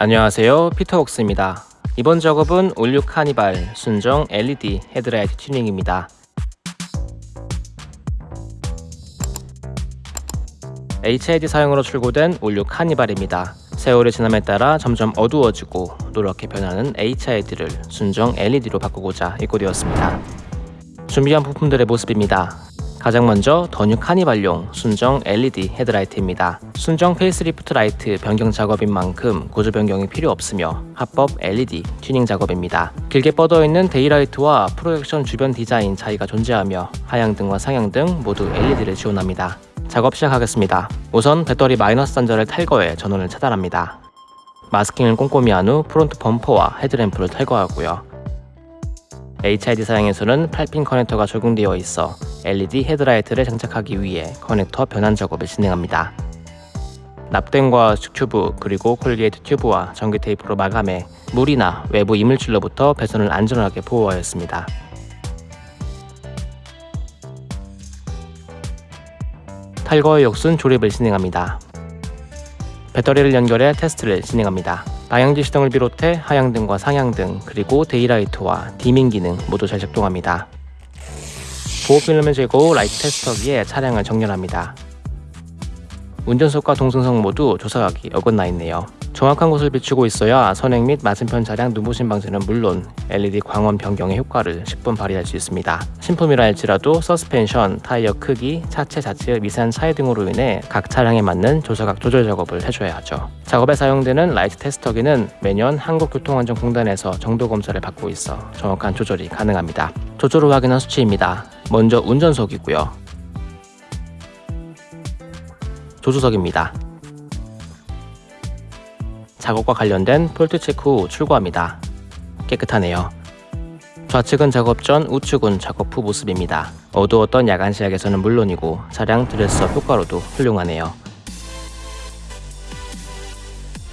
안녕하세요. 피터웍스입니다. 이번 작업은 올뉴 카니발 순정 LED 헤드라이트 튜닝입니다. HID 사용으로 출고된 올뉴 카니발입니다. 세월의 지남에 따라 점점 어두워지고 노랗게 변하는 HID를 순정 LED로 바꾸고자 입고되었습니다. 준비한 부품들의 모습입니다 가장 먼저 더뉴 카니발용 순정 LED 헤드라이트입니다. 순정 페이스리프트 라이트 변경 작업인 만큼 구조 변경이 필요 없으며 합법 LED 튜닝 작업입니다. 길게 뻗어있는 daylight와 프로젝션 주변 디자인 차이가 존재하며 하향등과 상향등 모두 LED를 지원합니다. 작업 시작하겠습니다. 우선 배터리 마이너스 단자를 탈거해 전원을 차단합니다. 마스킹을 꼼꼼히 한 후 프론트 범퍼와 헤드램프를 탈거하고요. HID 사양에서는 8핀 커넥터가 적용되어 있어 LED 헤드라이트를 장착하기 위해 커넥터 변환 작업을 진행합니다. 납땜과 튜브 그리고 corrugate 튜브와 전기 테이프로 마감해 물이나 외부 이물질로부터 배선을 안전하게 보호하였습니다. 탈거의 역순 조립을 진행합니다. 배터리를 연결해 테스트를 진행합니다. 방향지시등을 비롯해 하향등과 상향등 그리고 daylight와 dimming 기능 모두 잘 작동합니다. 보호 필름을 제거 라이트 테스터기에 차량을 정렬합니다. 운전석과 동승석 모두 조사각이 어긋나 있네요. 정확한 곳을 비추고 있어야 선행 및 맞은편 차량 눈부심 방지는 물론 LED 광원 변경의 효과를 십분 발휘할 수 있습니다. 신품이라 할지라도 서스펜션, 타이어 크기, 차체 자체의 미세한 차이 등으로 인해 각 차량에 맞는 조사각 조절 작업을 해줘야 하죠. 작업에 사용되는 라이트 테스터기는 매년 한국교통안전공단에서 정도 검사를 받고 있어 정확한 조절이 가능합니다. 조절 후 확인한 수치입니다. 먼저 운전석이고요. 조수석입니다. 작업과 관련된 fault 체크 후 출고합니다. 깨끗하네요. 좌측은 작업 전, 우측은 작업 후 모습입니다. 어두웠던 야간 시야에서는 물론이고 차량 dress up 효과로도 훌륭하네요.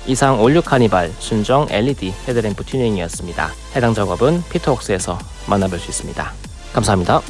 이상 올뉴 카니발 순정 LED 헤드램프 튜닝이었습니다. 해당 작업은 피터웍스에서 만나볼 수 있습니다. 감사합니다.